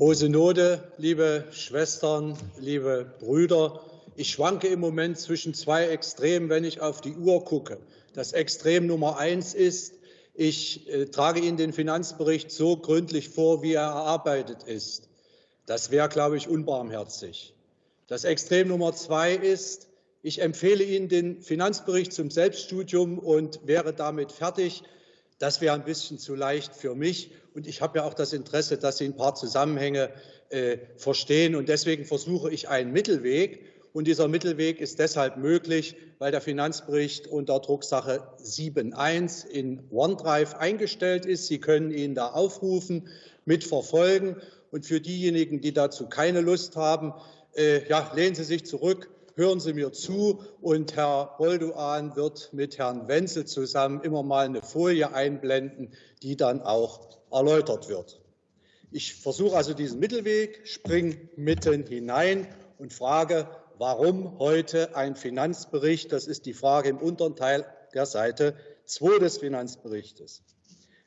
Hohe Synode, liebe Schwestern, liebe Brüder, ich schwanke im Moment zwischen zwei Extremen, wenn ich auf die Uhr gucke. Das Extrem Nummer eins ist, ich äh, trage Ihnen den Finanzbericht so gründlich vor, wie er erarbeitet ist. Das wäre, glaube ich, unbarmherzig. Das Extrem Nummer zwei ist, ich empfehle Ihnen den Finanzbericht zum Selbststudium und wäre damit fertig. Das wäre ein bisschen zu leicht für mich. Und ich habe ja auch das Interesse, dass Sie ein paar Zusammenhänge äh, verstehen. Und deswegen versuche ich einen Mittelweg. Und dieser Mittelweg ist deshalb möglich, weil der Finanzbericht unter Drucksache 7.1 in OneDrive eingestellt ist. Sie können ihn da aufrufen, mitverfolgen. Und für diejenigen, die dazu keine Lust haben, äh, ja, lehnen Sie sich zurück, hören Sie mir zu. Und Herr Bolduan wird mit Herrn Wenzel zusammen immer mal eine Folie einblenden, die dann auch erläutert wird. Ich versuche also diesen Mittelweg, springe mitten hinein und frage, Warum heute ein Finanzbericht? Das ist die Frage im unteren Teil der Seite 2 des Finanzberichtes.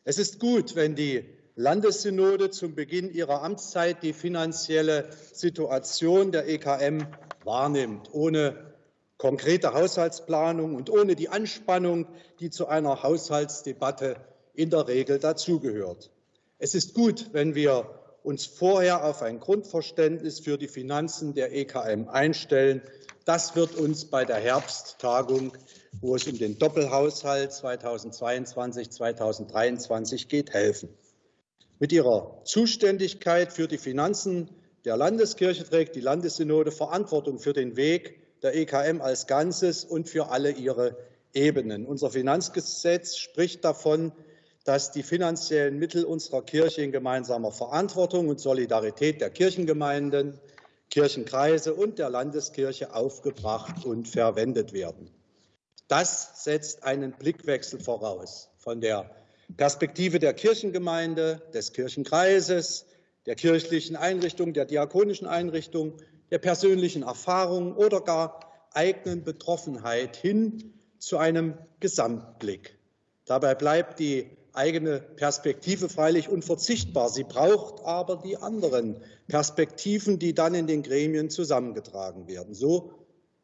Es ist gut, wenn die Landessynode zum Beginn ihrer Amtszeit die finanzielle Situation der EKM wahrnimmt, ohne konkrete Haushaltsplanung und ohne die Anspannung, die zu einer Haushaltsdebatte in der Regel dazugehört. Es ist gut, wenn wir uns vorher auf ein Grundverständnis für die Finanzen der EKM einstellen. Das wird uns bei der Herbsttagung, wo es um den Doppelhaushalt 2022-2023 geht, helfen. Mit ihrer Zuständigkeit für die Finanzen der Landeskirche trägt die Landessynode Verantwortung für den Weg der EKM als Ganzes und für alle ihre Ebenen. Unser Finanzgesetz spricht davon, dass die finanziellen Mittel unserer Kirche in gemeinsamer Verantwortung und Solidarität der Kirchengemeinden, Kirchenkreise und der Landeskirche aufgebracht und verwendet werden. Das setzt einen Blickwechsel voraus von der Perspektive der Kirchengemeinde, des Kirchenkreises, der kirchlichen Einrichtung, der diakonischen Einrichtung, der persönlichen Erfahrung oder gar eigenen Betroffenheit hin zu einem Gesamtblick. Dabei bleibt die eigene Perspektive freilich unverzichtbar. Sie braucht aber die anderen Perspektiven, die dann in den Gremien zusammengetragen werden. So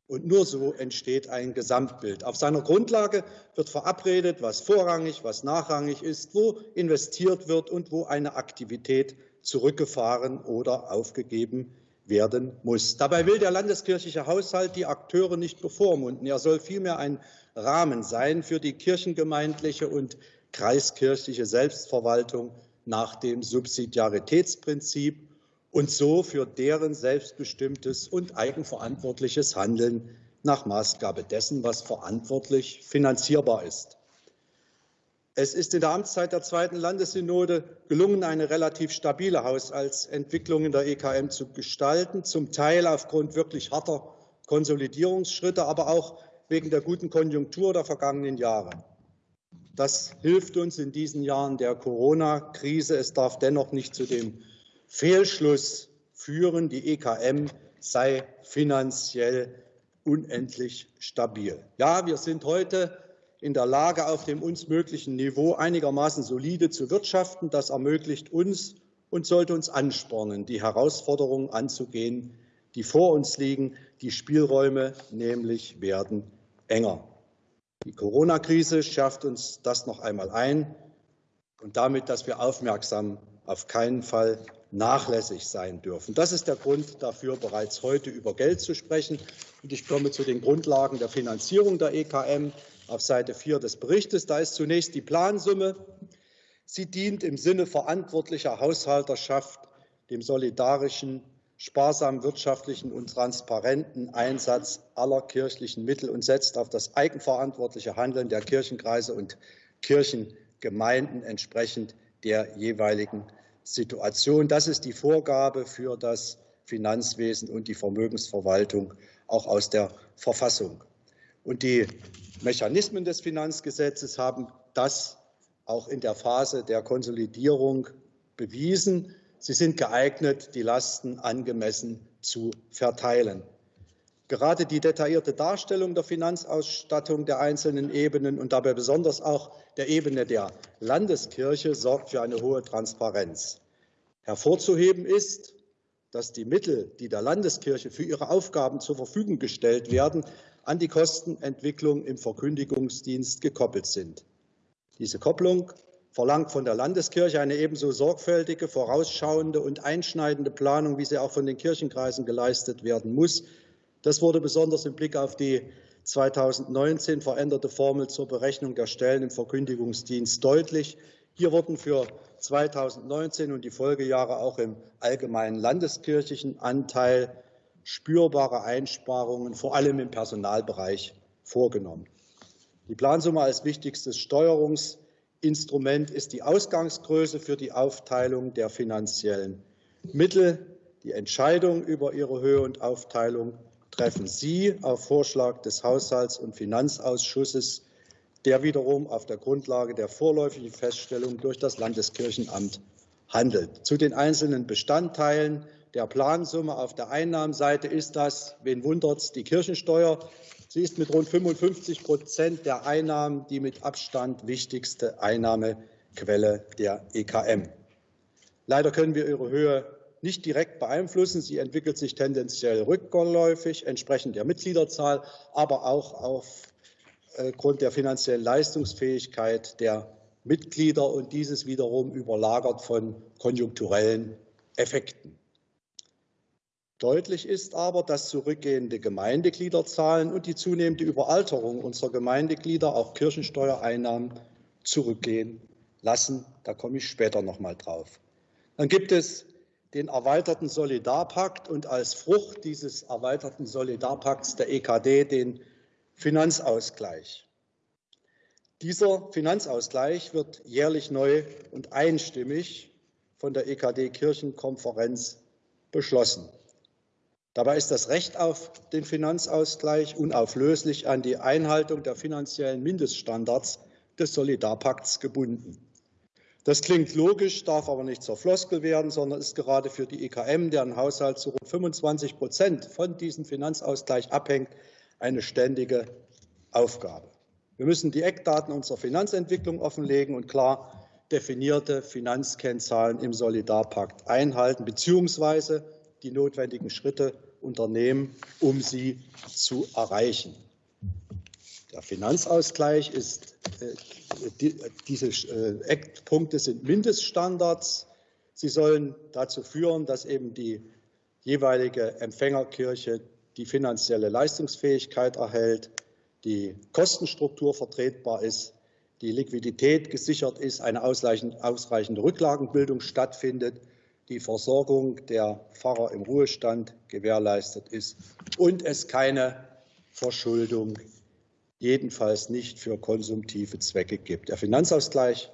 und nur so entsteht ein Gesamtbild. Auf seiner Grundlage wird verabredet, was vorrangig, was nachrangig ist, wo investiert wird und wo eine Aktivität zurückgefahren oder aufgegeben werden muss. Dabei will der landeskirchliche Haushalt die Akteure nicht bevormunden. Er soll vielmehr ein Rahmen sein für die kirchengemeindliche und kreiskirchliche Selbstverwaltung nach dem Subsidiaritätsprinzip und so für deren selbstbestimmtes und eigenverantwortliches Handeln nach Maßgabe dessen, was verantwortlich finanzierbar ist. Es ist in der Amtszeit der zweiten Landessynode gelungen, eine relativ stabile Haushaltsentwicklung in der EKM zu gestalten, zum Teil aufgrund wirklich harter Konsolidierungsschritte, aber auch wegen der guten Konjunktur der vergangenen Jahre. Das hilft uns in diesen Jahren der Corona-Krise. Es darf dennoch nicht zu dem Fehlschluss führen, die EKM sei finanziell unendlich stabil. Ja, wir sind heute in der Lage, auf dem uns möglichen Niveau einigermaßen solide zu wirtschaften. Das ermöglicht uns und sollte uns anspornen, die Herausforderungen anzugehen, die vor uns liegen. Die Spielräume nämlich werden enger. Die Corona-Krise schärft uns das noch einmal ein und damit, dass wir aufmerksam auf keinen Fall nachlässig sein dürfen. Das ist der Grund dafür, bereits heute über Geld zu sprechen. Und ich komme zu den Grundlagen der Finanzierung der EKM auf Seite 4 des Berichtes. Da ist zunächst die Plansumme. Sie dient im Sinne verantwortlicher Haushalterschaft dem solidarischen sparsamen wirtschaftlichen und transparenten Einsatz aller kirchlichen Mittel und setzt auf das eigenverantwortliche Handeln der Kirchenkreise und Kirchengemeinden entsprechend der jeweiligen Situation. Das ist die Vorgabe für das Finanzwesen und die Vermögensverwaltung auch aus der Verfassung. Und die Mechanismen des Finanzgesetzes haben das auch in der Phase der Konsolidierung bewiesen. Sie sind geeignet, die Lasten angemessen zu verteilen. Gerade die detaillierte Darstellung der Finanzausstattung der einzelnen Ebenen und dabei besonders auch der Ebene der Landeskirche sorgt für eine hohe Transparenz. Hervorzuheben ist, dass die Mittel, die der Landeskirche für ihre Aufgaben zur Verfügung gestellt werden, an die Kostenentwicklung im Verkündigungsdienst gekoppelt sind. Diese Kopplung verlangt von der Landeskirche eine ebenso sorgfältige, vorausschauende und einschneidende Planung, wie sie auch von den Kirchenkreisen geleistet werden muss. Das wurde besonders im Blick auf die 2019 veränderte Formel zur Berechnung der Stellen im Verkündigungsdienst deutlich. Hier wurden für 2019 und die Folgejahre auch im allgemeinen landeskirchlichen Anteil spürbare Einsparungen, vor allem im Personalbereich, vorgenommen. Die Plansumme als wichtigstes Steuerungsinstrument ist die Ausgangsgröße für die Aufteilung der finanziellen Mittel. Die Entscheidung über ihre Höhe und Aufteilung treffen Sie auf Vorschlag des Haushalts- und Finanzausschusses, der wiederum auf der Grundlage der vorläufigen Feststellung durch das Landeskirchenamt handelt. Zu den einzelnen Bestandteilen der Plansumme auf der Einnahmenseite ist das, wen wundert es, die Kirchensteuer. Sie ist mit rund 55 Prozent der Einnahmen die mit Abstand wichtigste Einnahmequelle der EKM. Leider können wir ihre Höhe nicht direkt beeinflussen. Sie entwickelt sich tendenziell rückläufig entsprechend der Mitgliederzahl, aber auch aufgrund der finanziellen Leistungsfähigkeit der Mitglieder und dieses wiederum überlagert von konjunkturellen Effekten. Deutlich ist aber, dass zurückgehende Gemeindegliederzahlen und die zunehmende Überalterung unserer Gemeindeglieder auch Kirchensteuereinnahmen zurückgehen lassen. Da komme ich später noch mal drauf. Dann gibt es den erweiterten Solidarpakt und als Frucht dieses erweiterten Solidarpakts der EKD den Finanzausgleich. Dieser Finanzausgleich wird jährlich neu und einstimmig von der EKD Kirchenkonferenz beschlossen. Dabei ist das Recht auf den Finanzausgleich unauflöslich an die Einhaltung der finanziellen Mindeststandards des Solidarpakts gebunden. Das klingt logisch, darf aber nicht zur Floskel werden, sondern ist gerade für die EKM, deren Haushalt zu rund 25 Prozent von diesem Finanzausgleich abhängt, eine ständige Aufgabe. Wir müssen die Eckdaten unserer Finanzentwicklung offenlegen und klar definierte Finanzkennzahlen im Solidarpakt einhalten bzw. die notwendigen Schritte unternehmen, um sie zu erreichen. Der Finanzausgleich ist, äh, diese äh, Eckpunkte sind Mindeststandards. Sie sollen dazu führen, dass eben die jeweilige Empfängerkirche die finanzielle Leistungsfähigkeit erhält, die Kostenstruktur vertretbar ist, die Liquidität gesichert ist, eine ausreichende Rücklagenbildung stattfindet, die Versorgung der Pfarrer im Ruhestand gewährleistet ist und es keine Verschuldung jedenfalls nicht für konsumtive Zwecke gibt. Der Finanzausgleich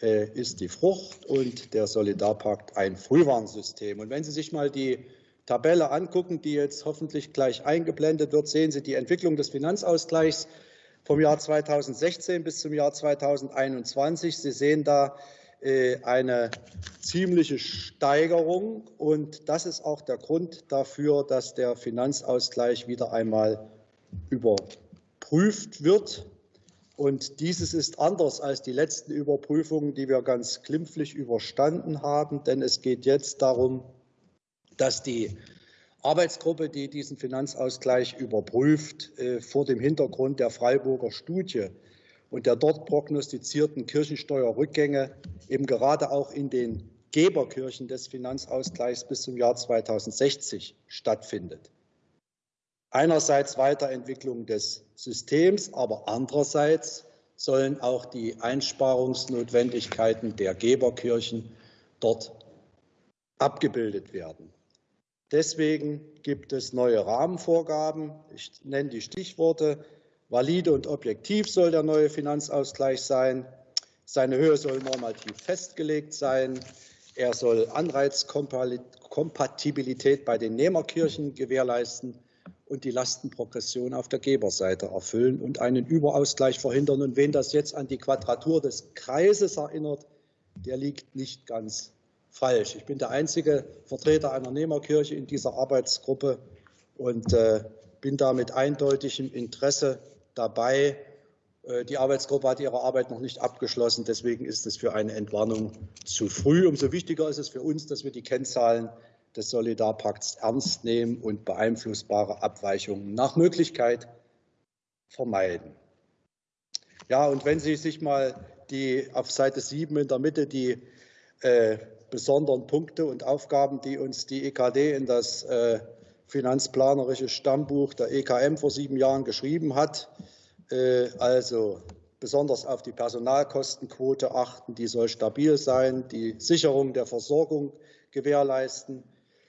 äh, ist die Frucht und der Solidarpakt ein Frühwarnsystem. Und wenn Sie sich mal die Tabelle angucken, die jetzt hoffentlich gleich eingeblendet wird, sehen Sie die Entwicklung des Finanzausgleichs vom Jahr 2016 bis zum Jahr 2021. Sie sehen da eine ziemliche Steigerung. Und das ist auch der Grund dafür, dass der Finanzausgleich wieder einmal über überprüft wird. Und dieses ist anders als die letzten Überprüfungen, die wir ganz glimpflich überstanden haben, denn es geht jetzt darum, dass die Arbeitsgruppe, die diesen Finanzausgleich überprüft, äh, vor dem Hintergrund der Freiburger Studie und der dort prognostizierten Kirchensteuerrückgänge eben gerade auch in den Geberkirchen des Finanzausgleichs bis zum Jahr 2060 stattfindet einerseits Weiterentwicklung des Systems, aber andererseits sollen auch die Einsparungsnotwendigkeiten der Geberkirchen dort abgebildet werden. Deswegen gibt es neue Rahmenvorgaben. Ich nenne die Stichworte. Valide und objektiv soll der neue Finanzausgleich sein. Seine Höhe soll normativ festgelegt sein. Er soll Anreizkompatibilität bei den Nehmerkirchen gewährleisten und die Lastenprogression auf der Geberseite erfüllen und einen Überausgleich verhindern. Und wen das jetzt an die Quadratur des Kreises erinnert, der liegt nicht ganz falsch. Ich bin der einzige Vertreter einer Nehmerkirche in dieser Arbeitsgruppe und äh, bin da mit eindeutigem Interesse dabei, Äh, die Arbeitsgruppe hat ihre Arbeit noch nicht abgeschlossen. Deswegen ist es für eine Entwarnung zu früh. Umso wichtiger ist es für uns, dass wir die Kennzahlen des Solidarpakts ernst nehmen und beeinflussbare Abweichungen nach Möglichkeit vermeiden. Ja, und wenn Sie sich mal die auf Seite 7 in der Mitte die äh, besonderen Punkte und Aufgaben, die uns die EKD in das äh, finanzplanerische Stammbuch der EKM vor sieben Jahren geschrieben hat, äh, also besonders auf die Personalkostenquote achten, die soll stabil sein, die Sicherung der Versorgung gewährleisten.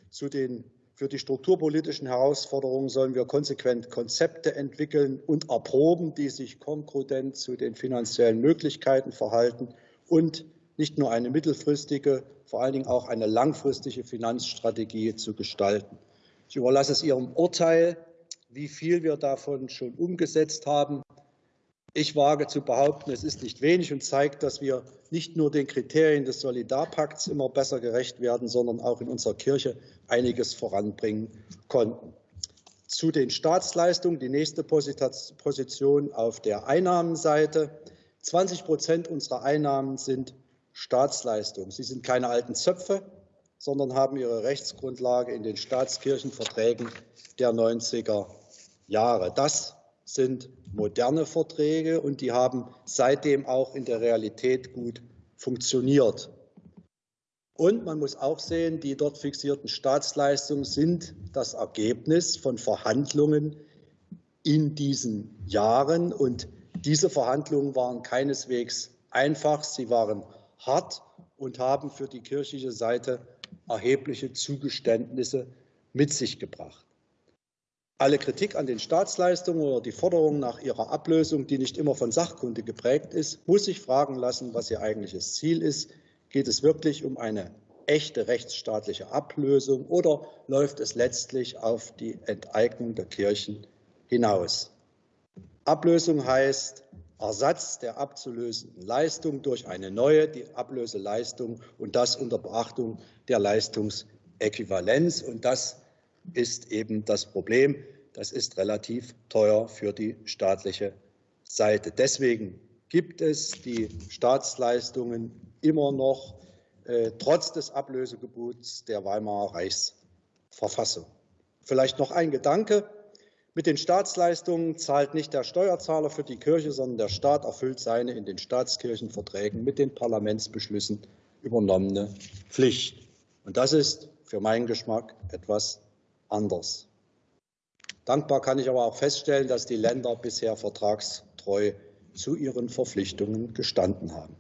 Zu den für die strukturpolitischen Herausforderungen sollen wir konsequent Konzepte entwickeln und erproben, die sich konkurrent zu den finanziellen Möglichkeiten verhalten und nicht nur eine mittelfristige, vor allen Dingen auch eine langfristige Finanzstrategie zu gestalten. Ich überlasse es Ihrem Urteil, wie viel wir davon schon umgesetzt haben. Ich wage zu behaupten, es ist nicht wenig und zeigt, dass wir nicht nur den Kriterien des Solidarpakts immer besser gerecht werden, sondern auch in unserer Kirche einiges voranbringen konnten. Zu den Staatsleistungen, die nächste Position auf der Einnahmenseite. 20 Prozent unserer Einnahmen sind Staatsleistungen. Sie sind keine alten Zöpfe, sondern haben ihre Rechtsgrundlage in den Staatskirchenverträgen der 90er Jahre. Das sind moderne Verträge und die haben seitdem auch in der Realität gut funktioniert. Und man muss auch sehen, die dort fixierten Staatsleistungen sind das Ergebnis von Verhandlungen in diesen Jahren. Und diese Verhandlungen waren keineswegs einfach, sie waren hart und haben für die kirchliche Seite erhebliche Zugeständnisse mit sich gebracht. Alle Kritik an den Staatsleistungen oder die Forderung nach ihrer Ablösung, die nicht immer von Sachkunde geprägt ist, muss sich fragen lassen, was ihr eigentliches Ziel ist. Geht es wirklich um eine echte rechtsstaatliche Ablösung oder läuft es letztlich auf die Enteignung der Kirchen hinaus? Ablösung heißt Ersatz der abzulösenden Leistung durch eine neue die Ablöseleistung und das unter Beachtung der Leistungsäquivalenz. Und das ist eben das Problem. Das ist relativ teuer für die staatliche Seite. Deswegen gibt es die Staatsleistungen immer noch äh, trotz des Ablösegebots der Weimarer Reichsverfassung. Vielleicht noch ein Gedanke. Mit den Staatsleistungen zahlt nicht der Steuerzahler für die Kirche, sondern der Staat erfüllt seine in den Staatskirchenverträgen mit den Parlamentsbeschlüssen übernommene Pflicht. Und das ist für meinen Geschmack etwas anders. Dankbar kann ich aber auch feststellen, dass die Länder bisher vertragstreu zu ihren Verpflichtungen gestanden haben.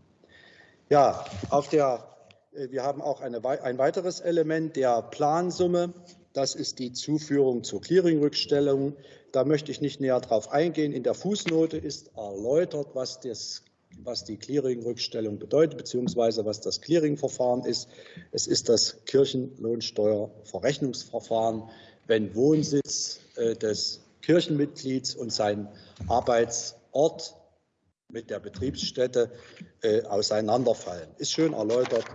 Ja, auf der, äh, wir haben auch eine, ein weiteres Element der Plansumme. Das ist die Zuführung zur Clearingrückstellung. Da möchte ich nicht näher darauf eingehen. In der Fußnote ist erläutert, was, das, was die Clearingrückstellung bedeutet, beziehungsweise was das Clearingverfahren ist. Es ist das Kirchenlohnsteuerverrechnungsverfahren, wenn Wohnsitz äh, des Kirchenmitglieds und sein Arbeitsort mit der Betriebsstätte äh, auseinanderfallen. Ist schön erläutert,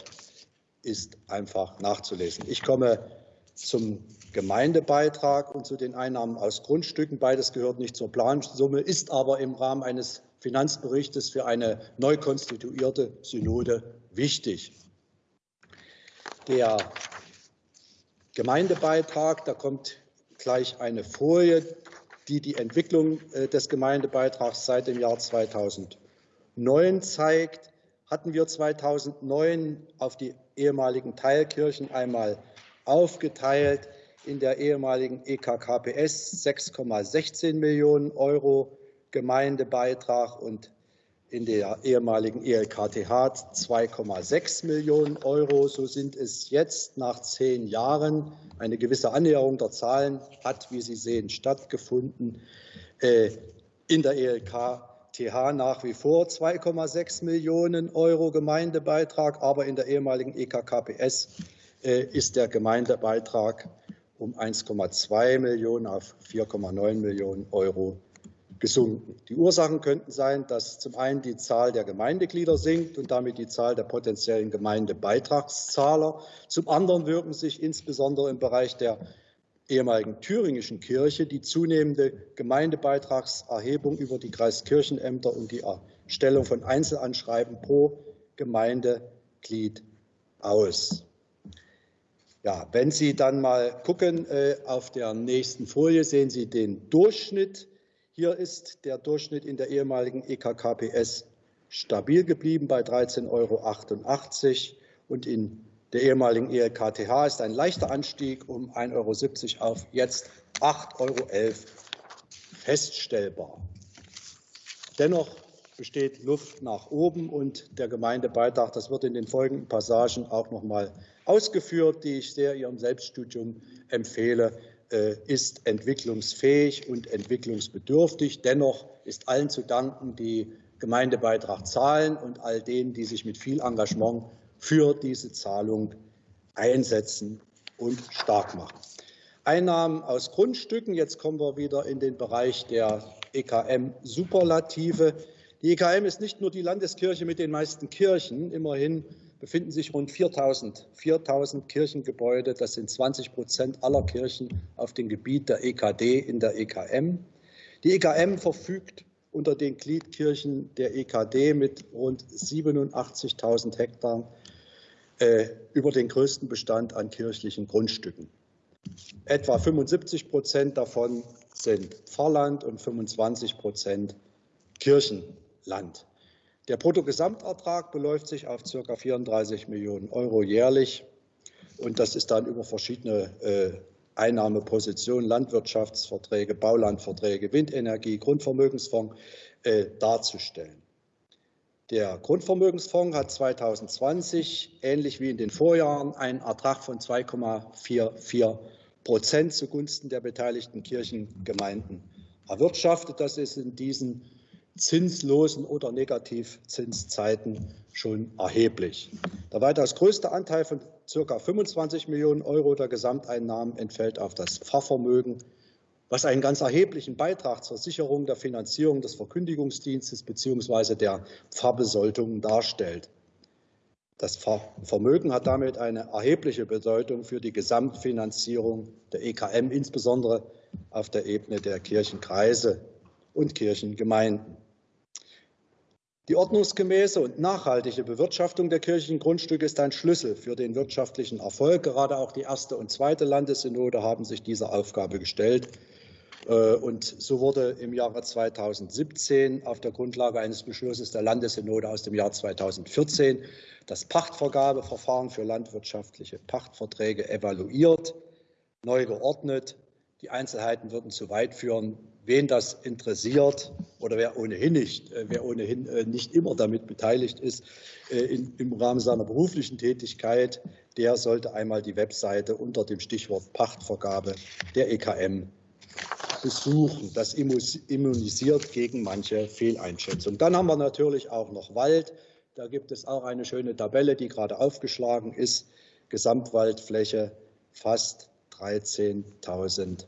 ist einfach nachzulesen. Ich komme zum Gemeindebeitrag und zu den Einnahmen aus Grundstücken. Beides gehört nicht zur Plansumme, ist aber im Rahmen eines Finanzberichtes für eine neu konstituierte Synode wichtig. Der Gemeindebeitrag, da kommt gleich eine Folie, die die Entwicklung äh, des Gemeindebeitrags seit dem Jahr 2009 zeigt, hatten wir 2009 auf die ehemaligen Teilkirchen einmal aufgeteilt in der ehemaligen EKKPS 6,16 Millionen Euro Gemeindebeitrag und in der ehemaligen ELKTH 2,6 Millionen Euro. So sind es jetzt nach zehn Jahren. Eine gewisse Annäherung der Zahlen hat, wie Sie sehen, stattgefunden. Äh, in der ELKTH nach wie vor 2,6 Millionen Euro Gemeindebeitrag, aber in der ehemaligen EKKPS ist der Gemeindebeitrag um 1,2 Millionen auf 4,9 Millionen Euro gesunken. Die Ursachen könnten sein, dass zum einen die Zahl der Gemeindeglieder sinkt und damit die Zahl der potenziellen Gemeindebeitragszahler. Zum anderen wirken sich insbesondere im Bereich der ehemaligen thüringischen Kirche die zunehmende Gemeindebeitragserhebung über die Kreiskirchenämter und die Erstellung von Einzelanschreiben pro Gemeindeglied aus. Ja, wenn Sie dann mal gucken, äh, auf der nächsten Folie sehen Sie den Durchschnitt. Hier ist der Durchschnitt in der ehemaligen EKKPS stabil geblieben bei 13,88 Euro und in der ehemaligen ELKTH ist ein leichter Anstieg um 1,70 Euro auf jetzt 8,11 Euro feststellbar. Dennoch besteht Luft nach oben und der Gemeindebeitrag, das wird in den folgenden Passagen auch noch mal ausgeführt, die ich sehr Ihrem Selbststudium empfehle, äh, ist entwicklungsfähig und entwicklungsbedürftig. Dennoch ist allen zu danken, die Gemeindebeitrag zahlen und all denen, die sich mit viel Engagement für diese Zahlung einsetzen und stark machen. Einnahmen aus Grundstücken. Jetzt kommen wir wieder in den Bereich der EKM-Superlative. Die EKM ist nicht nur die Landeskirche mit den meisten Kirchen. Immerhin befinden sich rund 4000, 4000 Kirchengebäude. Das sind 20 Prozent aller Kirchen auf dem Gebiet der EKD in der EKM. Die EKM verfügt unter den Gliedkirchen der EKD mit rund 87.000 Hektar äh, über den größten Bestand an kirchlichen Grundstücken. Etwa 75 Prozent davon sind Pfarrland und 25 Prozent Kirchenland. Der Bruttogesamtertrag beläuft sich auf ca. 34 Millionen Euro jährlich. Und das ist dann über verschiedene äh, Einnahmepositionen, Landwirtschaftsverträge, Baulandverträge, Windenergie, Grundvermögensfonds äh, darzustellen. Der Grundvermögensfonds hat 2020, ähnlich wie in den Vorjahren, einen Ertrag von 2,44 Prozent zugunsten der beteiligten Kirchengemeinden erwirtschaftet. Das ist in diesen zinslosen oder Negativzinszeiten schon erheblich. Der weitaus größte Anteil von ca. 25 Millionen Euro der Gesamteinnahmen entfällt auf das Pfarrvermögen was einen ganz erheblichen Beitrag zur Sicherung der Finanzierung des Verkündigungsdienstes bzw. der Pfarrbesoldung darstellt. Das Vermögen hat damit eine erhebliche Bedeutung für die Gesamtfinanzierung der EKM, insbesondere auf der Ebene der Kirchenkreise und Kirchengemeinden. Die ordnungsgemäße und nachhaltige Bewirtschaftung der kirchlichen Grundstücke ist ein Schlüssel für den wirtschaftlichen Erfolg. Gerade auch die erste und zweite Landessynode haben sich dieser Aufgabe gestellt. Äh, und so wurde im Jahre 2017 auf der Grundlage eines Beschlusses der Landessynode aus dem Jahr 2014 das Pachtvergabeverfahren für landwirtschaftliche Pachtverträge evaluiert, neu geordnet. Die Einzelheiten würden zu weit führen. Wen das interessiert oder wer ohnehin nicht, äh, wer ohnehin äh, nicht immer damit beteiligt ist im Rahmen seiner beruflichen Tätigkeit, der sollte einmal die Webseite unter dem Stichwort Pachtvergabe der EKM besuchen. Das immunisiert gegen manche Fehleinschätzung. Dann haben wir natürlich auch noch Wald. Da gibt es auch eine schöne Tabelle, die gerade aufgeschlagen ist. Gesamtwaldfläche fast 13.000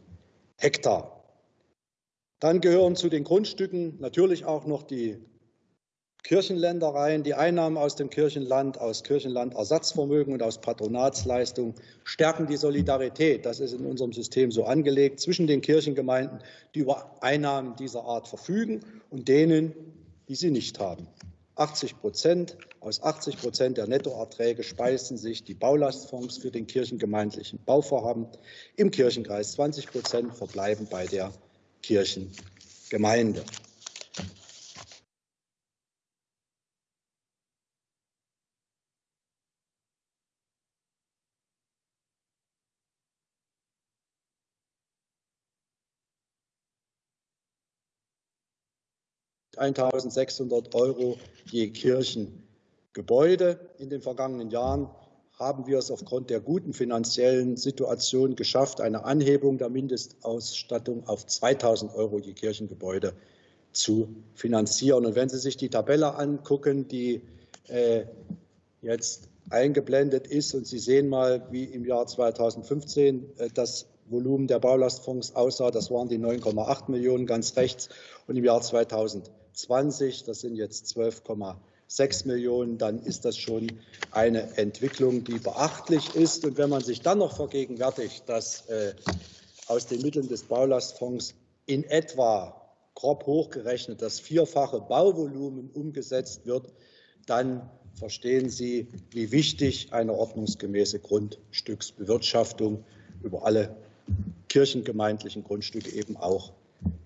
Hektar. Dann gehören zu den Grundstücken natürlich auch noch die Kirchenländereien, die Einnahmen aus dem Kirchenland, aus Kirchenlandersatzvermögen und aus Patronatsleistungen stärken die Solidarität. Das ist in unserem System so angelegt zwischen den Kirchengemeinden, die über Einnahmen dieser Art verfügen, und denen, die sie nicht haben. 80 Prozent aus 80 Prozent der Nettoerträge speisen sich die Baulastfonds für den kirchengemeindlichen Bauvorhaben. Im Kirchenkreis 20 Prozent verbleiben bei der Kirchengemeinde. 1.600 Euro je Kirchengebäude. In den vergangenen Jahren haben wir es aufgrund der guten finanziellen Situation geschafft, eine Anhebung der Mindestausstattung auf 2.000 Euro je Kirchengebäude zu finanzieren. Und wenn Sie sich die Tabelle angucken, die äh, jetzt eingeblendet ist, und Sie sehen mal, wie im Jahr 2015 äh, das Volumen der Baulastfonds aussah, das waren die 9,8 Millionen ganz rechts, und im Jahr 2000 20, das sind jetzt 12,6 Millionen, dann ist das schon eine Entwicklung, die beachtlich ist. Und wenn man sich dann noch vergegenwärtigt, dass äh, aus den Mitteln des Baulastfonds in etwa grob hochgerechnet das vierfache Bauvolumen umgesetzt wird, dann verstehen Sie, wie wichtig eine ordnungsgemäße Grundstücksbewirtschaftung über alle kirchengemeindlichen Grundstücke eben auch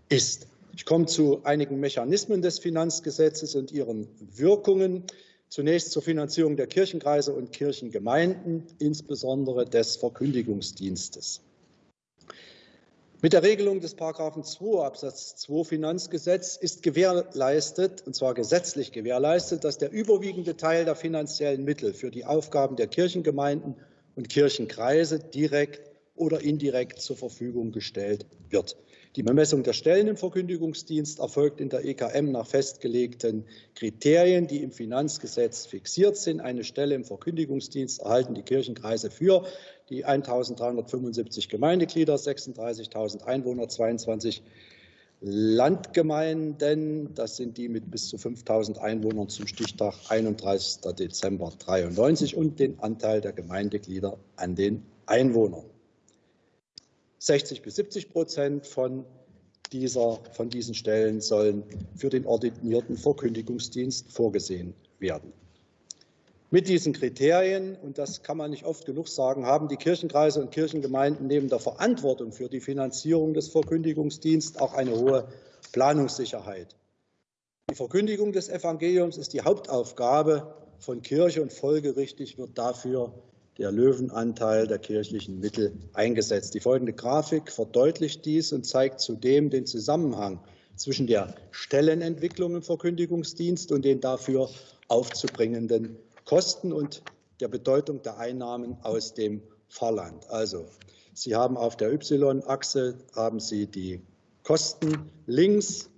ist. Ich komme zu einigen Mechanismen des Finanzgesetzes und ihren Wirkungen. Zunächst zur Finanzierung der Kirchenkreise und Kirchengemeinden, insbesondere des Verkündigungsdienstes. Mit der Regelung des Paragraphen 2 Absatz 2 Finanzgesetz ist gewährleistet, und zwar gesetzlich gewährleistet, dass der überwiegende Teil der finanziellen Mittel für die Aufgaben der Kirchengemeinden und Kirchenkreise direkt oder indirekt zur Verfügung gestellt wird. Die Bemessung der Stellen im Verkündigungsdienst erfolgt in der EKM nach festgelegten Kriterien, die im Finanzgesetz fixiert sind. Eine Stelle im Verkündigungsdienst erhalten die Kirchenkreise für die 1.375 Gemeindeglieder, 36.000 Einwohner, 22 Landgemeinden, das sind die mit bis zu 5.000 Einwohnern zum Stichtag 31. Dezember 93 und den Anteil der Gemeindeglieder an den Einwohnern. 60 bis 70 Prozent von, dieser, von diesen Stellen sollen für den ordinierten Verkündigungsdienst vorgesehen werden. Mit diesen Kriterien, und das kann man nicht oft genug sagen, haben die Kirchenkreise und Kirchengemeinden neben der Verantwortung für die Finanzierung des Verkündigungsdienstes auch eine hohe Planungssicherheit. Die Verkündigung des Evangeliums ist die Hauptaufgabe von Kirche und folgerichtig wird dafür der Löwenanteil der kirchlichen Mittel eingesetzt. Die folgende Grafik verdeutlicht dies und zeigt zudem den Zusammenhang zwischen der Stellenentwicklung im Verkündigungsdienst und den dafür aufzubringenden Kosten und der Bedeutung der Einnahmen aus dem Pfarrland. Also, Sie haben auf der Y-Achse haben Sie die Kosten links,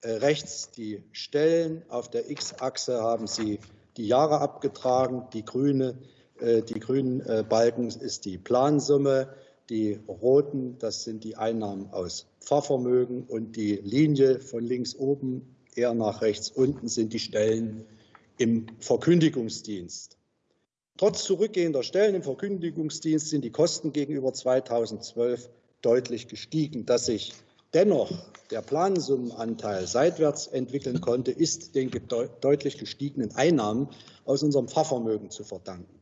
äh, rechts die Stellen, auf der X-Achse haben Sie die Jahre abgetragen, die grüne die grünen äh, Balken ist die Plansumme, die roten, das sind die Einnahmen aus Pfarrvermögen und die Linie von links oben eher nach rechts unten sind die Stellen im Verkündigungsdienst. Trotz zurückgehender Stellen im Verkündigungsdienst sind die Kosten gegenüber 2012 deutlich gestiegen. Dass sich dennoch der Plansummenanteil seitwärts entwickeln konnte, ist den deutlich gestiegenen Einnahmen aus unserem Pfarrvermögen zu verdanken.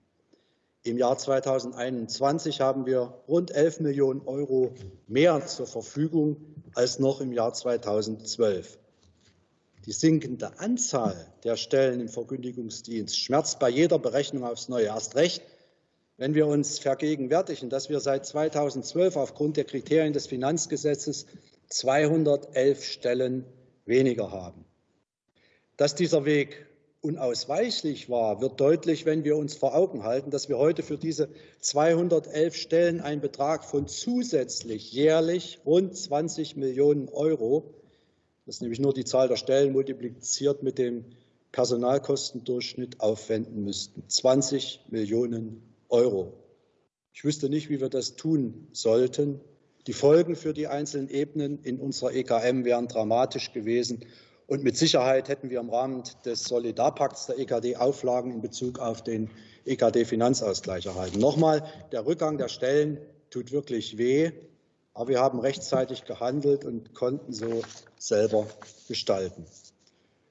Im Jahr 2021 haben wir rund 11 Millionen Euro mehr zur Verfügung als noch im Jahr 2012. Die sinkende Anzahl der Stellen im Verkündigungsdienst schmerzt bei jeder Berechnung aufs Neue. Erst recht, wenn wir uns vergegenwärtigen, dass wir seit 2012 aufgrund der Kriterien des Finanzgesetzes 211 Stellen weniger haben. Dass dieser Weg unausweichlich war, wird deutlich, wenn wir uns vor Augen halten, dass wir heute für diese 211 Stellen einen Betrag von zusätzlich jährlich rund 20 Millionen Euro, das ist nämlich nur die Zahl der Stellen multipliziert mit dem Personalkostendurchschnitt, aufwenden müssten. 20 Millionen Euro. Ich wüsste nicht, wie wir das tun sollten. Die Folgen für die einzelnen Ebenen in unserer EKM wären dramatisch gewesen. Und mit Sicherheit hätten wir im Rahmen des Solidarpakts der EKD Auflagen in Bezug auf den EKD-Finanzausgleich erhalten. Nochmal, der Rückgang der Stellen tut wirklich weh, aber wir haben rechtzeitig gehandelt und konnten so selber gestalten.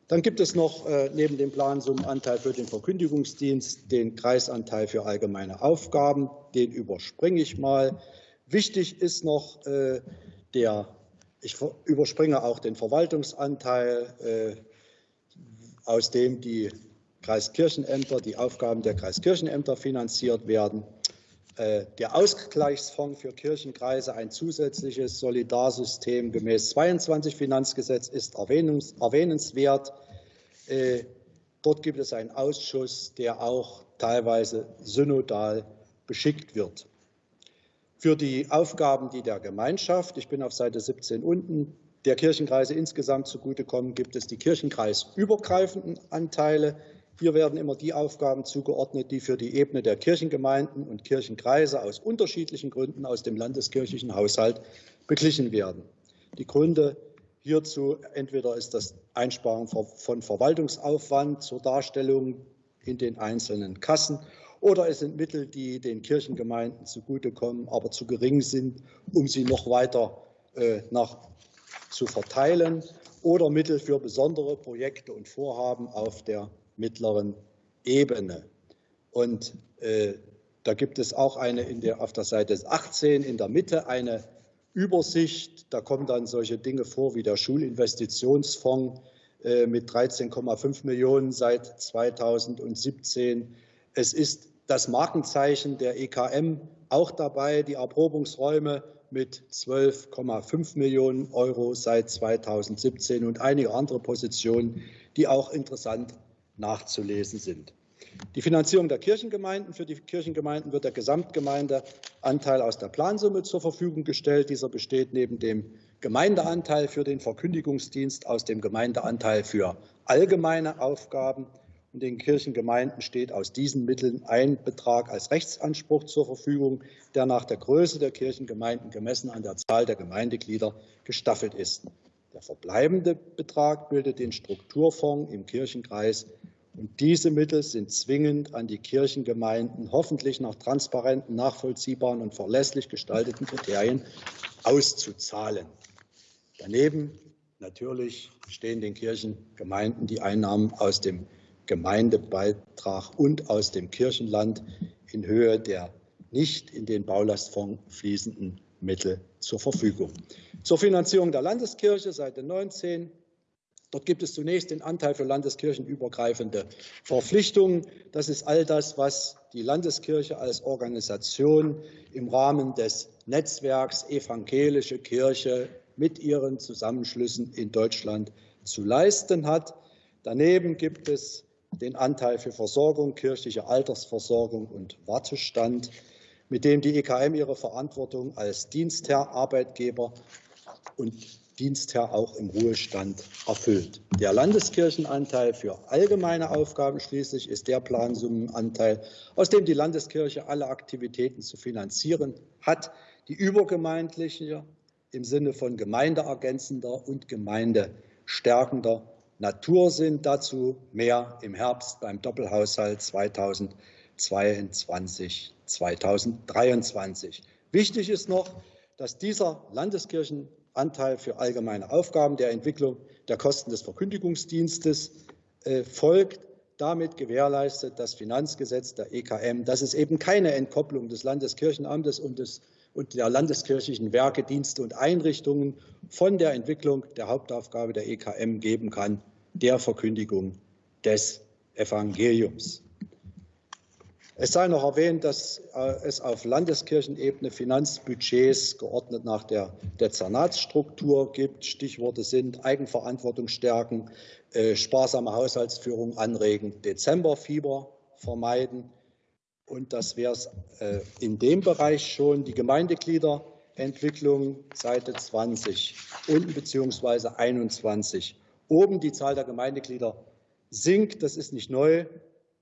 Dann gibt es noch äh, neben dem Plansummenanteil für den Verkündigungsdienst den Kreisanteil für allgemeine Aufgaben. Den überspringe ich mal. Wichtig ist noch äh, der ich überspringe auch den Verwaltungsanteil, äh, aus dem die Kreiskirchenämter, die Aufgaben der Kreiskirchenämter finanziert werden. Äh, der Ausgleichsfonds für Kirchenkreise, ein zusätzliches Solidarsystem gemäß 22 Finanzgesetz, ist erwähnenswert. Äh, dort gibt es einen Ausschuss, der auch teilweise synodal beschickt wird. Für die Aufgaben, die der Gemeinschaft, ich bin auf Seite 17 unten, der Kirchenkreise insgesamt zugutekommen, gibt es die kirchenkreisübergreifenden Anteile. Hier werden immer die Aufgaben zugeordnet, die für die Ebene der Kirchengemeinden und Kirchenkreise aus unterschiedlichen Gründen aus dem landeskirchlichen Haushalt beglichen werden. Die Gründe hierzu entweder ist das Einsparen von Verwaltungsaufwand zur Darstellung in den einzelnen Kassen oder es sind Mittel, die den Kirchengemeinden zugutekommen, aber zu gering sind, um sie noch weiter äh, nach, zu verteilen, oder Mittel für besondere Projekte und Vorhaben auf der mittleren Ebene. Und äh, da gibt es auch eine in der, auf der Seite 18 in der Mitte eine Übersicht. Da kommen dann solche Dinge vor wie der Schulinvestitionsfonds äh, mit 13,5 Millionen seit 2017. Es ist das Markenzeichen der EKM auch dabei, die Erprobungsräume mit 12,5 Millionen Euro seit 2017 und einige andere Positionen, die auch interessant nachzulesen sind. Die Finanzierung der Kirchengemeinden. Für die Kirchengemeinden wird der Gesamtgemeindeanteil aus der Plansumme zur Verfügung gestellt. Dieser besteht neben dem Gemeindeanteil für den Verkündigungsdienst aus dem Gemeindeanteil für allgemeine Aufgaben und den Kirchengemeinden steht aus diesen Mitteln ein Betrag als Rechtsanspruch zur Verfügung, der nach der Größe der Kirchengemeinden gemessen an der Zahl der Gemeindeglieder gestaffelt ist. Der verbleibende Betrag bildet den Strukturfonds im Kirchenkreis. Und diese Mittel sind zwingend an die Kirchengemeinden hoffentlich nach transparenten, nachvollziehbaren und verlässlich gestalteten Kriterien auszuzahlen. Daneben natürlich stehen den Kirchengemeinden die Einnahmen aus dem Gemeindebeitrag und aus dem Kirchenland in Höhe der nicht in den Baulastfonds fließenden Mittel zur Verfügung. Zur Finanzierung der Landeskirche, Seite 19. Dort gibt es zunächst den Anteil für landeskirchenübergreifende Verpflichtungen. Das ist all das, was die Landeskirche als Organisation im Rahmen des Netzwerks Evangelische Kirche mit ihren Zusammenschlüssen in Deutschland zu leisten hat. Daneben gibt es den Anteil für Versorgung, kirchliche Altersversorgung und Wartestand, mit dem die EKM ihre Verantwortung als Dienstherr, Arbeitgeber und Dienstherr auch im Ruhestand erfüllt. Der Landeskirchenanteil für allgemeine Aufgaben schließlich ist der Plansummenanteil, aus dem die Landeskirche alle Aktivitäten zu finanzieren hat, die übergemeindliche im Sinne von gemeindeergänzender und gemeindestärkender Natur sind. Dazu mehr im Herbst beim Doppelhaushalt 2022, 2023. Wichtig ist noch, dass dieser Landeskirchenanteil für allgemeine Aufgaben der Entwicklung der Kosten des Verkündigungsdienstes äh, folgt. Damit gewährleistet das Finanzgesetz der EKM, dass es eben keine Entkopplung des Landeskirchenamtes und des und der landeskirchlichen Werke, Dienste und Einrichtungen von der Entwicklung der Hauptaufgabe der EKM geben kann, der Verkündigung des Evangeliums. Es sei noch erwähnt, dass äh, es auf Landeskirchenebene Finanzbudgets geordnet nach der Dezernatsstruktur gibt. Stichworte sind Eigenverantwortung stärken, äh, sparsame Haushaltsführung anregen, Dezemberfieber vermeiden. Und das wäre es äh, in dem Bereich schon. Die Gemeindegliederentwicklung, Seite 20 unten beziehungsweise 21 oben. Die Zahl der Gemeindeglieder sinkt. Das ist nicht neu,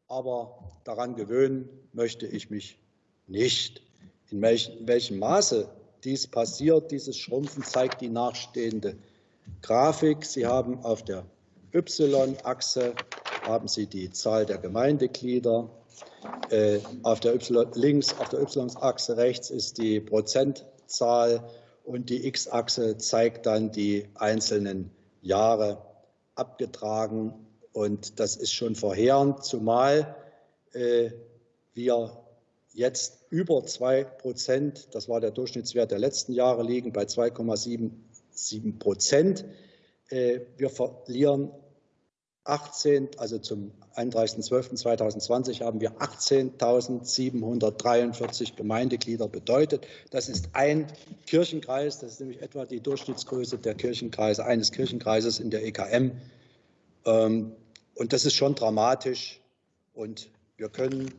aber daran gewöhnen möchte ich mich nicht. In welchem Maße dies passiert, dieses Schrumpfen, zeigt die nachstehende Grafik. Sie haben auf der Y-Achse haben Sie die Zahl der Gemeindeglieder. Äh, auf der y, links auf der Y-Achse rechts ist die Prozentzahl und die X-Achse zeigt dann die einzelnen Jahre abgetragen. Und das ist schon verheerend, zumal äh, wir jetzt über 2 Prozent, das war der Durchschnittswert der letzten Jahre, liegen bei 2,77 Prozent. Äh, wir verlieren 18, also zum 31.12.2020 haben wir 18.743 Gemeindeglieder bedeutet. Das ist ein Kirchenkreis, das ist nämlich etwa die Durchschnittsgröße der Kirchenkreise, eines Kirchenkreises in der EKM. Ähm, und das ist schon dramatisch. Und wir können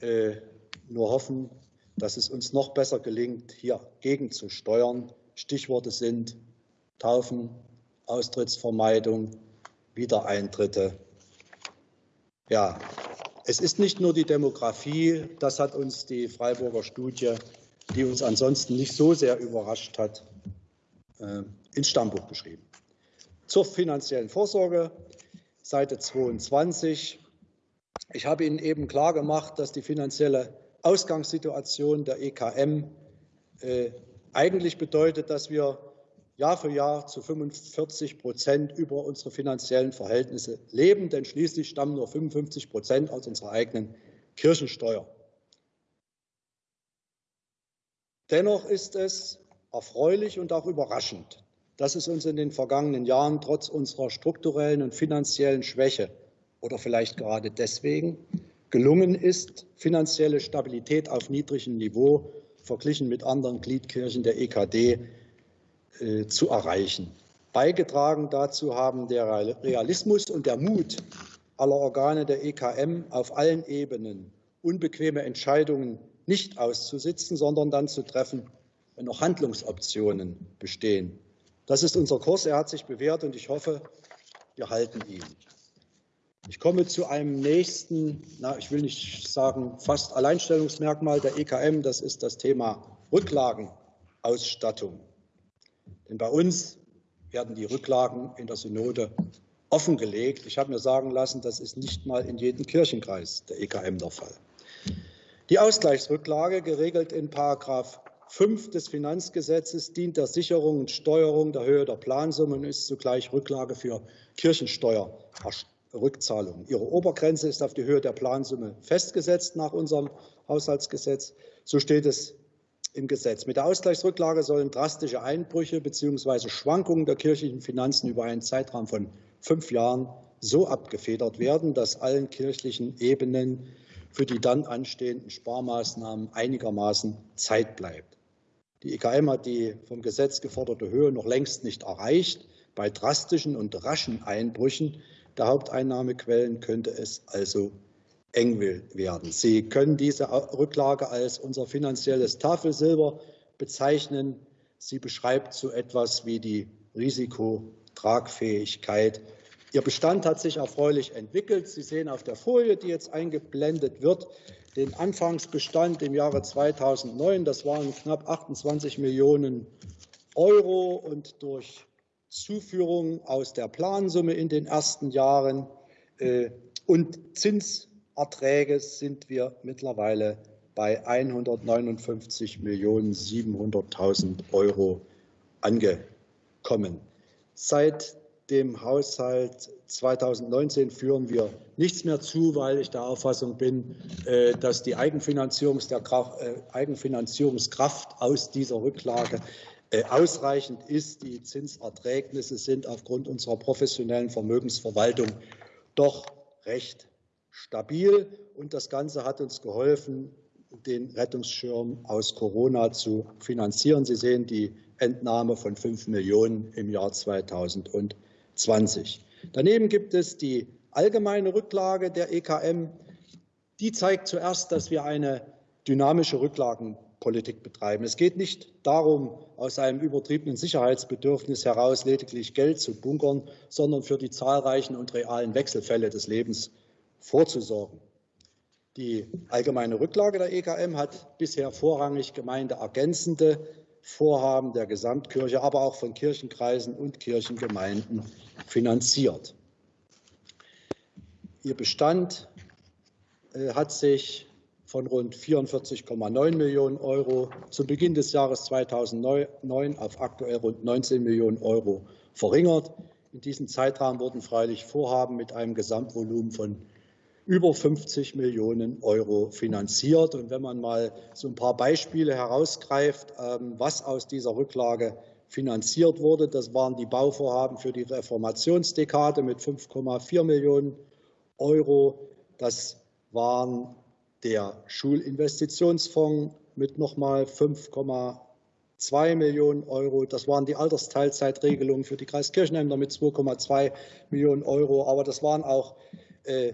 äh, nur hoffen, dass es uns noch besser gelingt, hier gegenzusteuern. Stichworte sind Taufen, Austrittsvermeidung, Wiedereintritte. Ja, es ist nicht nur die Demografie, das hat uns die Freiburger Studie, die uns ansonsten nicht so sehr überrascht hat, äh, ins Stammbuch geschrieben. Zur finanziellen Vorsorge, Seite 22. Ich habe Ihnen eben klargemacht, dass die finanzielle Ausgangssituation der EKM äh, eigentlich bedeutet, dass wir Jahr für Jahr zu 45 Prozent über unsere finanziellen Verhältnisse leben, denn schließlich stammen nur 55 Prozent aus unserer eigenen Kirchensteuer. Dennoch ist es erfreulich und auch überraschend, dass es uns in den vergangenen Jahren trotz unserer strukturellen und finanziellen Schwäche oder vielleicht gerade deswegen gelungen ist, finanzielle Stabilität auf niedrigem Niveau verglichen mit anderen Gliedkirchen der EKD äh, zu erreichen. Beigetragen dazu haben der Realismus und der Mut aller Organe der EKM auf allen Ebenen, unbequeme Entscheidungen nicht auszusitzen, sondern dann zu treffen, wenn noch Handlungsoptionen bestehen. Das ist unser Kurs. Er hat sich bewährt und ich hoffe, wir halten ihn. Ich komme zu einem nächsten, na, ich will nicht sagen fast Alleinstellungsmerkmal der EKM. Das ist das Thema Rücklagenausstattung. Denn bei uns werden die Rücklagen in der Synode offengelegt. Ich habe mir sagen lassen, das ist nicht mal in jedem Kirchenkreis der EKM der Fall. Die Ausgleichsrücklage, geregelt in Paragraph 5 des Finanzgesetzes, dient der Sicherung und Steuerung der Höhe der Plansummen und ist zugleich Rücklage für Kirchensteuerrückzahlungen. Ihre Obergrenze ist auf die Höhe der Plansumme festgesetzt nach unserem Haushaltsgesetz. So steht es im Gesetz. Mit der Ausgleichsrücklage sollen drastische Einbrüche bzw. Schwankungen der kirchlichen Finanzen über einen Zeitraum von fünf Jahren so abgefedert werden, dass allen kirchlichen Ebenen für die dann anstehenden Sparmaßnahmen einigermaßen Zeit bleibt. Die EKM hat die vom Gesetz geforderte Höhe noch längst nicht erreicht. Bei drastischen und raschen Einbrüchen der Haupteinnahmequellen könnte es also eng werden. Sie können diese Rücklage als unser finanzielles Tafelsilber bezeichnen. Sie beschreibt so etwas wie die Risikotragfähigkeit. Ihr Bestand hat sich erfreulich entwickelt. Sie sehen auf der Folie, die jetzt eingeblendet wird, den Anfangsbestand im Jahre 2009. Das waren knapp 28 Millionen Euro und durch Zuführung aus der Plansumme in den ersten Jahren äh, und Zins Erträge sind wir mittlerweile bei 159 Millionen 700.000 Euro angekommen. Seit dem Haushalt 2019 führen wir nichts mehr zu, weil ich der Auffassung bin, äh, dass die äh, Eigenfinanzierungskraft aus dieser Rücklage äh, ausreichend ist. Die Zinserträgnisse sind aufgrund unserer professionellen Vermögensverwaltung doch recht stabil. Und das Ganze hat uns geholfen, den Rettungsschirm aus Corona zu finanzieren. Sie sehen die Entnahme von 5 Millionen im Jahr 2020. Daneben gibt es die allgemeine Rücklage der EKM. Die zeigt zuerst, dass wir eine dynamische Rücklagenpolitik betreiben. Es geht nicht darum, aus einem übertriebenen Sicherheitsbedürfnis heraus lediglich Geld zu bunkern, sondern für die zahlreichen und realen Wechselfälle des Lebens vorzusorgen. Die allgemeine Rücklage der EKM hat bisher vorrangig gemeindeergänzende Vorhaben der Gesamtkirche, aber auch von Kirchenkreisen und Kirchengemeinden finanziert. Ihr Bestand äh, hat sich von rund 44,9 Millionen Euro zu Beginn des Jahres 2009 auf aktuell rund 19 Millionen Euro verringert. In diesem Zeitraum wurden freilich Vorhaben mit einem Gesamtvolumen von über 50 Millionen Euro finanziert. Und wenn man mal so ein paar Beispiele herausgreift, ähm, was aus dieser Rücklage finanziert wurde, das waren die Bauvorhaben für die Reformationsdekade mit 5,4 Millionen Euro. Das waren der Schulinvestitionsfonds mit nochmal 5,2 Millionen Euro. Das waren die Altersteilzeitregelungen für die Kreiskirchenämter mit 2,2 Millionen Euro. Aber das waren auch äh,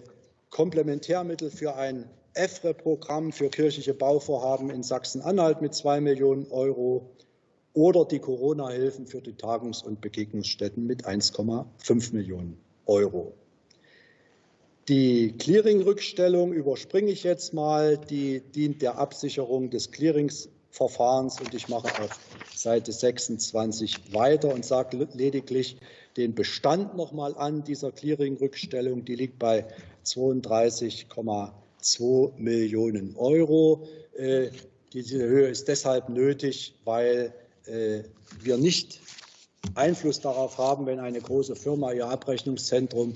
Komplementärmittel für ein EFRE-Programm für kirchliche Bauvorhaben in Sachsen-Anhalt mit 2 Millionen Euro oder die Corona-Hilfen für die Tagungs- und Begegnungsstätten mit 1,5 Millionen Euro. Die Clearing-Rückstellung überspringe ich jetzt mal. Die dient der Absicherung des Clearings Verfahrens. Und ich mache auf Seite 26 weiter und sage lediglich den Bestand noch mal an dieser Clearing-Rückstellung. Die liegt bei 32,2 Millionen Euro. Äh, diese Höhe ist deshalb nötig, weil äh, wir nicht Einfluss darauf haben, wenn eine große Firma ihr Abrechnungszentrum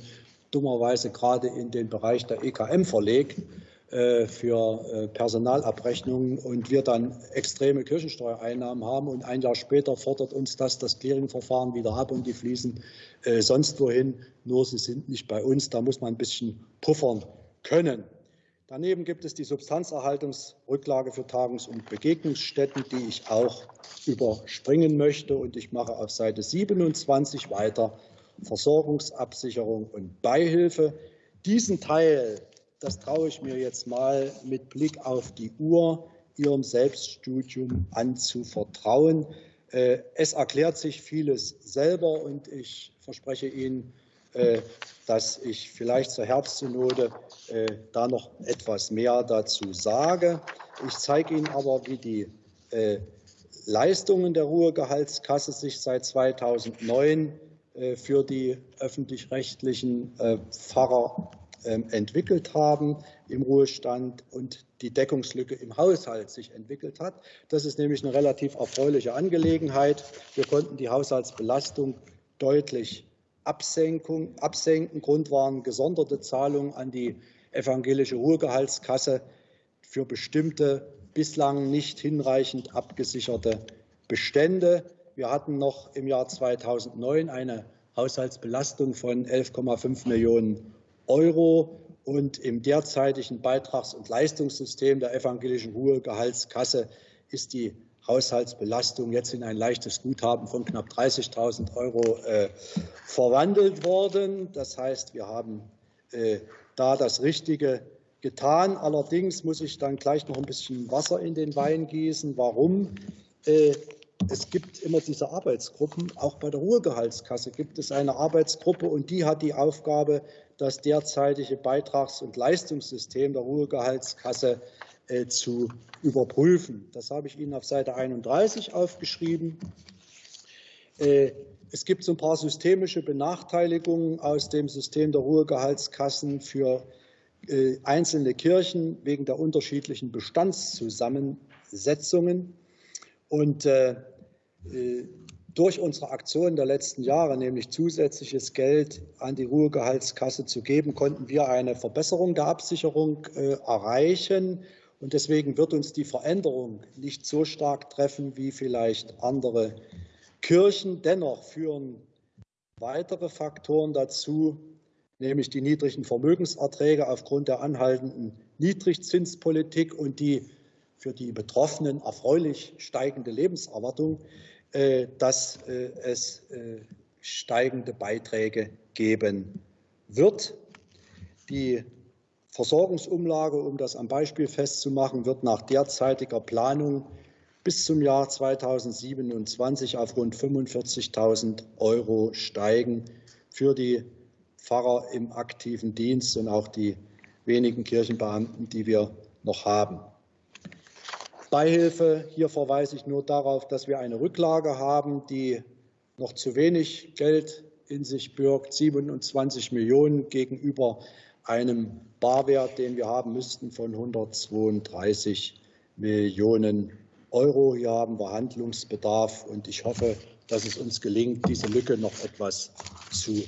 dummerweise gerade in den Bereich der EKM verlegt für äh, Personalabrechnungen und wir dann extreme Kirchensteuereinnahmen haben und ein Jahr später fordert uns das das Clearingverfahren wieder ab und die fließen äh, sonst wohin, nur sie sind nicht bei uns. Da muss man ein bisschen puffern können. Daneben gibt es die Substanzerhaltungsrücklage für Tagungs- und Begegnungsstätten, die ich auch überspringen möchte. Und ich mache auf Seite 27 weiter Versorgungsabsicherung und Beihilfe. Diesen Teil, das traue ich mir jetzt mal mit Blick auf die Uhr, Ihrem Selbststudium anzuvertrauen. Äh, es erklärt sich vieles selber und ich verspreche Ihnen, äh, dass ich vielleicht zur Herbstsynode äh, da noch etwas mehr dazu sage. Ich zeige Ihnen aber, wie die Leistungen der Ruhegehaltskasse sich seit 2009 für die öffentlich-rechtlichen Pfarrer entwickelt haben im Ruhestand und die Deckungslücke im Haushalt sich entwickelt hat. Das ist nämlich eine relativ erfreuliche Angelegenheit. Wir konnten die Haushaltsbelastung deutlich absenken. Grund waren gesonderte Zahlungen an die evangelische Ruhegehaltskasse für bestimmte bislang nicht hinreichend abgesicherte Bestände. Wir hatten noch im Jahr 2009 eine Haushaltsbelastung von 11,5 Millionen Euro. Und im derzeitigen Beitrags- und Leistungssystem der evangelischen Ruhegehaltskasse ist die Haushaltsbelastung jetzt in ein leichtes Guthaben von knapp 30.000 Euro äh, verwandelt worden. Das heißt, wir haben äh, da das Richtige getan. Allerdings muss ich dann gleich noch ein bisschen Wasser in den Wein gießen. Warum? Äh, es gibt immer diese Arbeitsgruppen. Auch bei der Ruhegehaltskasse gibt es eine Arbeitsgruppe und die hat die Aufgabe, das derzeitige Beitrags- und Leistungssystem der Ruhegehaltskasse äh, zu überprüfen. Das habe ich Ihnen auf Seite 31 aufgeschrieben. Äh, es gibt so ein paar systemische Benachteiligungen aus dem System der Ruhegehaltskassen für äh, einzelne Kirchen wegen der unterschiedlichen Bestandszusammensetzungen. Und durch unsere Aktion der letzten Jahre, nämlich zusätzliches Geld an die Ruhegehaltskasse zu geben, konnten wir eine Verbesserung der Absicherung erreichen und deswegen wird uns die Veränderung nicht so stark treffen wie vielleicht andere Kirchen. Dennoch führen weitere Faktoren dazu, nämlich die niedrigen Vermögenserträge aufgrund der anhaltenden Niedrigzinspolitik und die für die Betroffenen erfreulich steigende Lebenserwartung, äh, dass äh, es äh, steigende Beiträge geben wird. Die Versorgungsumlage, um das am Beispiel festzumachen, wird nach derzeitiger Planung bis zum Jahr 2027 auf rund 45.000 Euro steigen für die Pfarrer im aktiven Dienst und auch die wenigen Kirchenbeamten, die wir noch haben. Beihilfe, hier verweise ich nur darauf, dass wir eine Rücklage haben, die noch zu wenig Geld in sich birgt, 27 Millionen gegenüber einem Barwert, den wir haben müssten, von 132 Millionen Euro. Hier haben wir Handlungsbedarf, und ich hoffe, dass es uns gelingt, diese Lücke noch etwas zu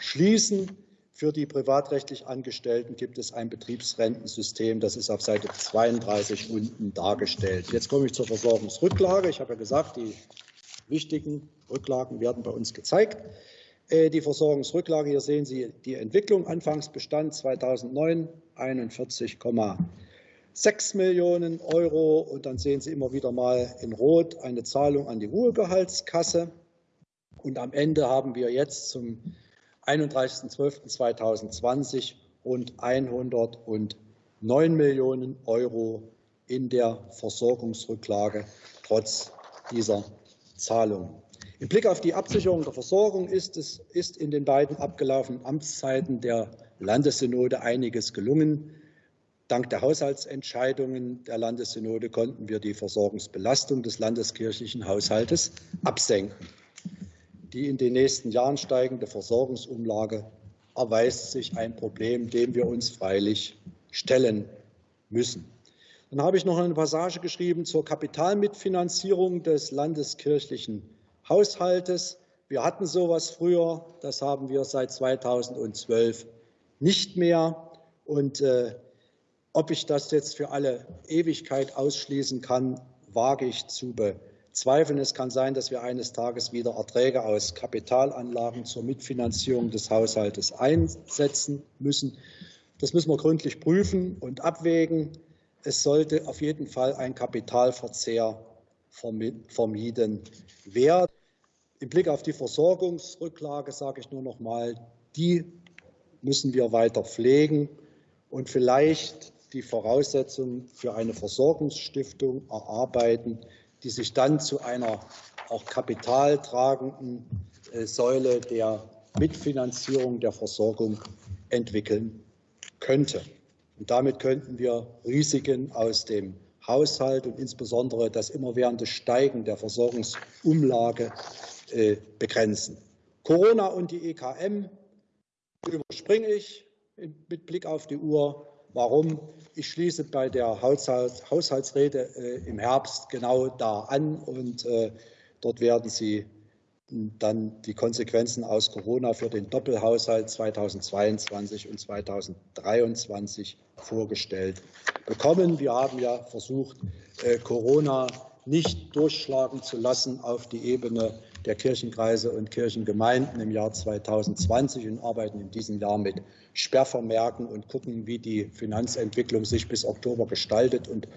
schließen. Für die privatrechtlich Angestellten gibt es ein Betriebsrentensystem. Das ist auf Seite 32 unten dargestellt. Jetzt komme ich zur Versorgungsrücklage. Ich habe ja gesagt, die wichtigen Rücklagen werden bei uns gezeigt. Äh, die Versorgungsrücklage, hier sehen Sie die Entwicklung. Anfangsbestand 2009 41,6 Millionen Euro. Und dann sehen Sie immer wieder mal in Rot eine Zahlung an die Ruhegehaltskasse. Und am Ende haben wir jetzt zum 31.12.2020 rund 109 Millionen Euro in der Versorgungsrücklage trotz dieser Zahlungen. Im Blick auf die Absicherung der Versorgung ist, es, ist in den beiden abgelaufenen Amtszeiten der Landessynode einiges gelungen. Dank der Haushaltsentscheidungen der Landessynode konnten wir die Versorgungsbelastung des landeskirchlichen Haushaltes absenken. Die in den nächsten Jahren steigende Versorgungsumlage erweist sich ein Problem, dem wir uns freilich stellen müssen. Dann habe ich noch eine Passage geschrieben zur Kapitalmitfinanzierung des landeskirchlichen Haushaltes. Wir hatten sowas früher, das haben wir seit 2012 nicht mehr. Und äh, ob ich das jetzt für alle Ewigkeit ausschließen kann, wage ich zu bezweifeln. Es kann sein, dass wir eines Tages wieder Erträge aus Kapitalanlagen zur Mitfinanzierung des Haushaltes einsetzen müssen. Das müssen wir gründlich prüfen und abwägen. Es sollte auf jeden Fall ein Kapitalverzehr vermieden werden. Im Blick auf die Versorgungsrücklage sage ich nur noch mal, die müssen wir weiter pflegen und vielleicht die Voraussetzungen für eine Versorgungsstiftung erarbeiten, die sich dann zu einer auch kapitaltragenden äh, Säule der Mitfinanzierung der Versorgung entwickeln könnte. Und damit könnten wir Risiken aus dem Haushalt und insbesondere das immerwährende Steigen der Versorgungsumlage äh, begrenzen. Corona und die EKM überspringe ich mit Blick auf die Uhr. Warum? Ich schließe bei der Haushaltsrede äh, im Herbst genau da an und äh, dort werden Sie dann die Konsequenzen aus Corona für den Doppelhaushalt 2022 und 2023 vorgestellt bekommen. Wir haben ja versucht, äh, Corona nicht durchschlagen zu lassen auf die Ebene der Kirchenkreise und Kirchengemeinden im Jahr 2020 und arbeiten in diesem Jahr mit Sperrvermerken und gucken, wie die Finanzentwicklung sich bis Oktober gestaltet und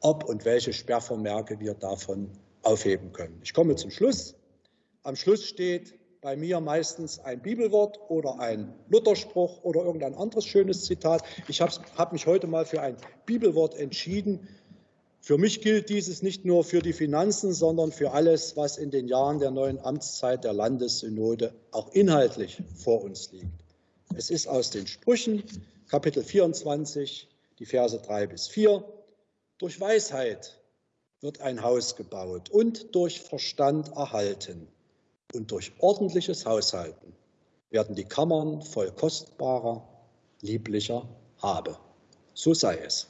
ob und welche Sperrvermerke wir davon aufheben können. Ich komme zum Schluss. Am Schluss steht bei mir meistens ein Bibelwort oder ein Lutherspruch oder irgendein anderes schönes Zitat. Ich habe hab mich heute mal für ein Bibelwort entschieden. Für mich gilt dieses nicht nur für die Finanzen, sondern für alles, was in den Jahren der neuen Amtszeit der Landessynode auch inhaltlich vor uns liegt. Es ist aus den Sprüchen, Kapitel 24, die Verse 3 bis 4. Durch Weisheit wird ein Haus gebaut und durch Verstand erhalten. Und durch ordentliches Haushalten werden die Kammern voll kostbarer, lieblicher Habe. So sei es.